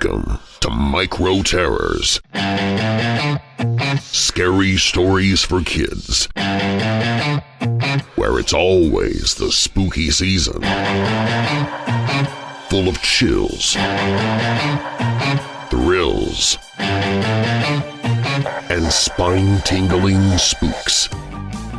Welcome to Micro Terrors. Scary stories for kids. Where it's always the spooky season. Full of chills, thrills, and spine-tingling spooks.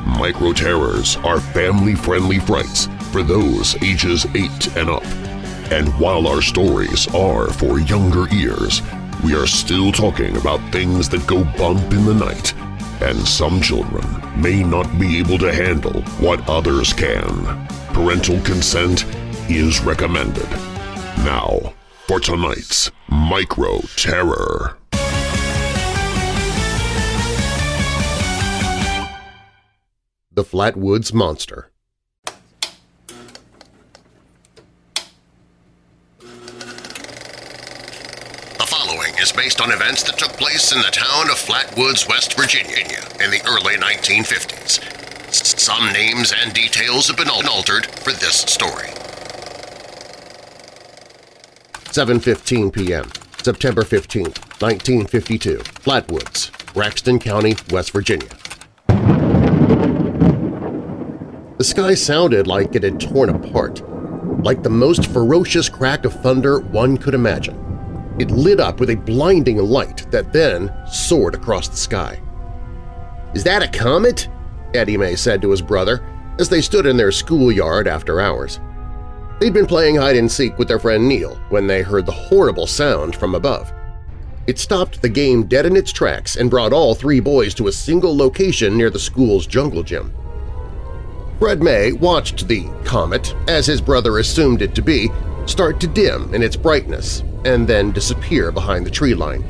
Micro Terrors are family-friendly frights for those ages 8 and up. And while our stories are for younger ears, we are still talking about things that go bump in the night, and some children may not be able to handle what others can. Parental consent is recommended. Now, for tonight's Micro Terror. The Flatwoods Monster The following is based on events that took place in the town of Flatwoods, West Virginia in the early 1950s. S- Some names and details have been altered for this story. 7.15 p.m., September 15, 1952, Flatwoods, Braxton County, West Virginia. The sky sounded like it had torn apart, like the most ferocious crack of thunder one could imagine. It lit up with a blinding light that then soared across the sky. "'Is that a comet?' Eddie May said to his brother as they stood in their schoolyard after hours. They'd been playing hide-and-seek with their friend Neil when they heard the horrible sound from above. It stopped the game dead in its tracks and brought all three boys to a single location near the school's jungle gym. Fred May watched the comet, as his brother assumed it to be, start to dim in its brightness and then disappear behind the tree line.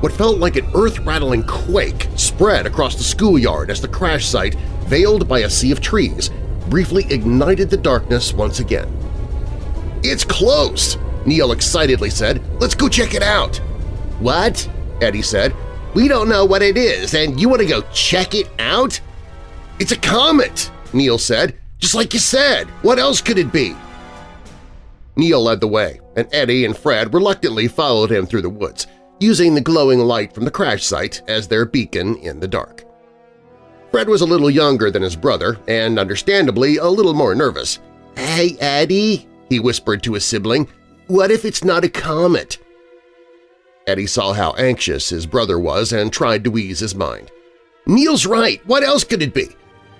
What felt like an earth-rattling quake spread across the schoolyard as the crash site, veiled by a sea of trees, briefly ignited the darkness once again. "'It's close!' Neil excitedly said. "'Let's go check it out!' "'What?' Eddie said. "'We don't know what it is, and you want to go check it out?' "'It's a comet!' Neil said. "'Just like you said! What else could it be?' Neil led the way, and Eddie and Fred reluctantly followed him through the woods, using the glowing light from the crash site as their beacon in the dark. Fred was a little younger than his brother and, understandably, a little more nervous. "'Hey, Eddie,' he whispered to his sibling, "'what if it's not a comet?' Eddie saw how anxious his brother was and tried to ease his mind. "'Neil's right. What else could it be?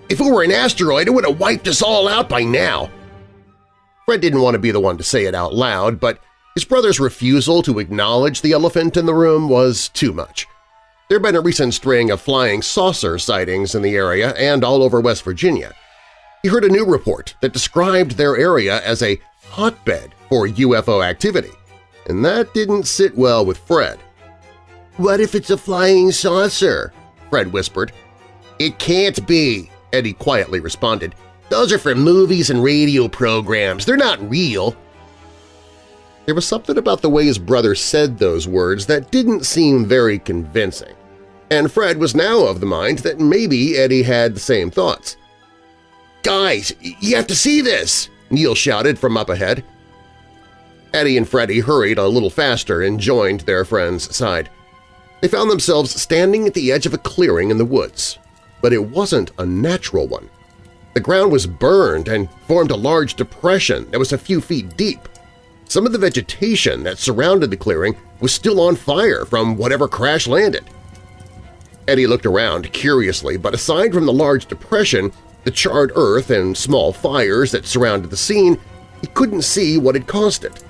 If it were an asteroid, it would have wiped us all out by now.' Fred didn't want to be the one to say it out loud, but his brother's refusal to acknowledge the elephant in the room was too much. There had been a recent string of flying saucer sightings in the area and all over West Virginia. He heard a new report that described their area as a hotbed for UFO activity, and that didn't sit well with Fred. "'What if it's a flying saucer?' Fred whispered. "'It can't be,' Eddie quietly responded. "'Those are for movies and radio programs. They're not real.' There was something about the way his brother said those words that didn't seem very convincing, and Fred was now of the mind that maybe Eddie had the same thoughts. "'Guys, you have to see this!' Neil shouted from up ahead. Eddie and Freddie hurried a little faster and joined their friend's side. They found themselves standing at the edge of a clearing in the woods, but it wasn't a natural one. The ground was burned and formed a large depression that was a few feet deep. Some of the vegetation that surrounded the clearing was still on fire from whatever crash landed. Eddie looked around curiously, but aside from the large depression, the charred earth and small fires that surrounded the scene, he couldn't see what had caused it.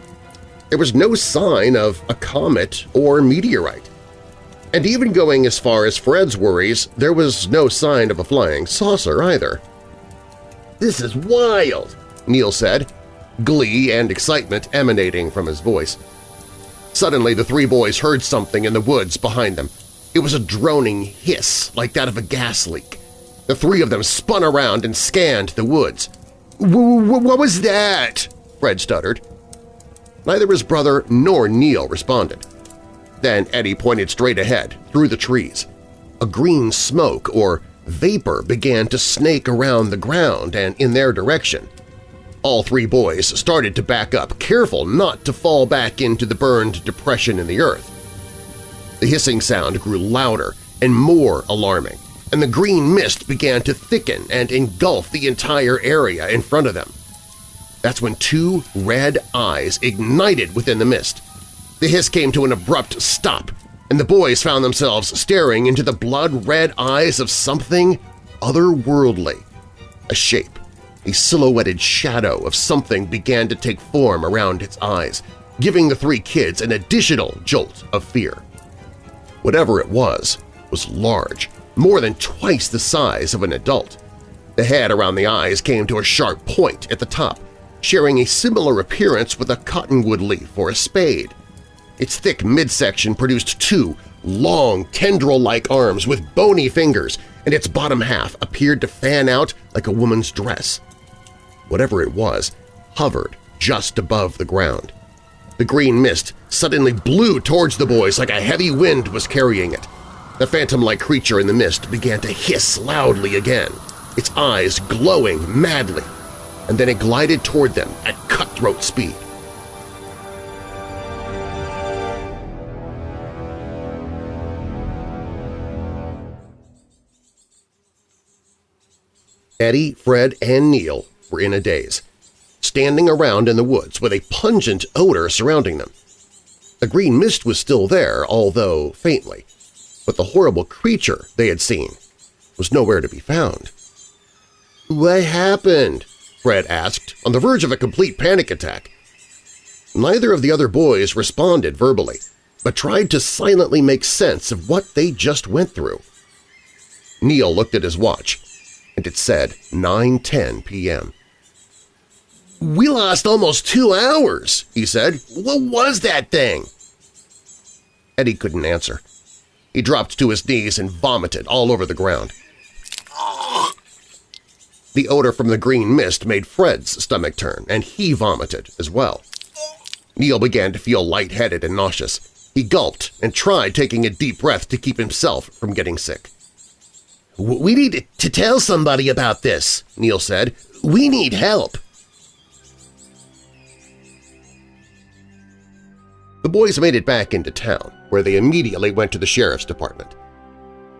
There was no sign of a comet or meteorite. And even going as far as Fred's worries, there was no sign of a flying saucer either. "'This is wild!' Neil said, glee and excitement emanating from his voice. Suddenly the three boys heard something in the woods behind them. It was a droning hiss like that of a gas leak. The three of them spun around and scanned the woods. "'What was that?' Fred stuttered. Neither his brother nor Neil responded. Then Eddie pointed straight ahead, through the trees. A green smoke or vapor began to snake around the ground and in their direction. All three boys started to back up, careful not to fall back into the burned depression in the earth. The hissing sound grew louder and more alarming, and the green mist began to thicken and engulf the entire area in front of them. That's when two red eyes ignited within the mist. The hiss came to an abrupt stop, and the boys found themselves staring into the blood-red eyes of something otherworldly. A shape, a silhouetted shadow of something began to take form around its eyes, giving the three kids an additional jolt of fear. Whatever it was was large, more than twice the size of an adult. The head around the eyes came to a sharp point at the top, sharing a similar appearance with a cottonwood leaf or a spade. Its thick midsection produced two long, tendril-like arms with bony fingers, and its bottom half appeared to fan out like a woman's dress. Whatever it was hovered just above the ground. The green mist suddenly blew towards the boys like a heavy wind was carrying it. The phantom-like creature in the mist began to hiss loudly again, its eyes glowing madly, and then it glided toward them at cutthroat speed. Eddie, Fred, and Neil were in a daze, standing around in the woods with a pungent odor surrounding them. The green mist was still there, although faintly, but the horrible creature they had seen was nowhere to be found. "'What happened?' Fred asked, on the verge of a complete panic attack. Neither of the other boys responded verbally, but tried to silently make sense of what they just went through. Neil looked at his watch and it said 9.10 p.m. "'We lost almost two hours,' he said. "'What was that thing?' Eddie couldn't answer. He dropped to his knees and vomited all over the ground. The odor from the green mist made Fred's stomach turn, and he vomited as well. Neil began to feel lightheaded and nauseous. He gulped and tried taking a deep breath to keep himself from getting sick. We need to tell somebody about this, Neil said. We need help. The boys made it back into town, where they immediately went to the sheriff's department.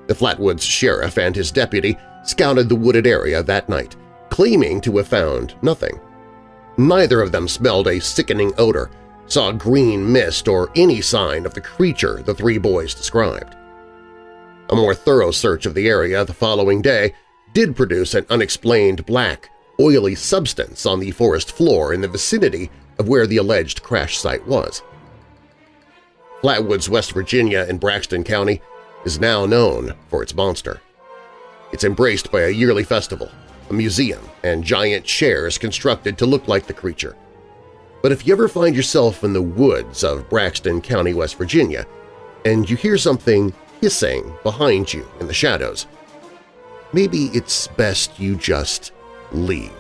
The Flatwoods sheriff and his deputy scouted the wooded area that night, claiming to have found nothing. Neither of them smelled a sickening odor, saw green mist, or any sign of the creature the three boys described. A more thorough search of the area the following day did produce an unexplained black, oily substance on the forest floor in the vicinity of where the alleged crash site was. Flatwoods, West Virginia in Braxton County is now known for its monster. It's embraced by a yearly festival, a museum, and giant chairs constructed to look like the creature. But if you ever find yourself in the woods of Braxton County, West Virginia, and you hear something hissing behind you in the shadows. Maybe it's best you just leave.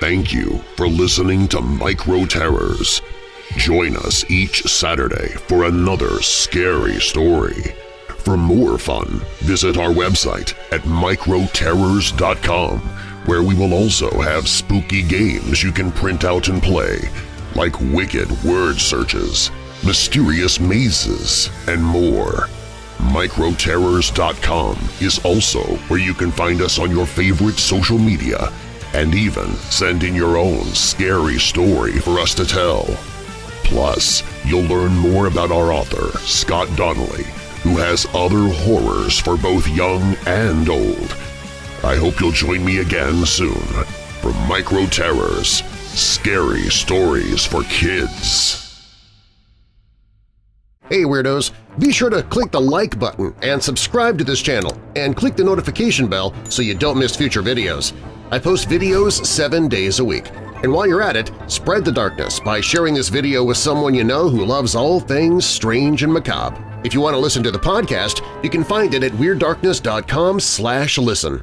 Thank you for listening to Micro Terrors. Join us each Saturday for another scary story. For more fun, visit our website at microterrors.com where we will also have spooky games you can print out and play, like wicked word searches, mysterious mazes, and more. Microterrors.com is also where you can find us on your favorite social media and even send in your own scary story for us to tell. Plus, you'll learn more about our author, Scott Donnelly, who has other horrors for both young and old I hope you'll join me again soon for Micro Terrors Scary Stories for Kids. Hey Weirdos! Be sure to click the like button and subscribe to this channel and click the notification bell so you don't miss future videos. I post videos seven days a week. And while you're at it, spread the darkness by sharing this video with someone you know who loves all things strange and macabre. If you want to listen to the podcast, you can find it at WeirdDarkness.com listen.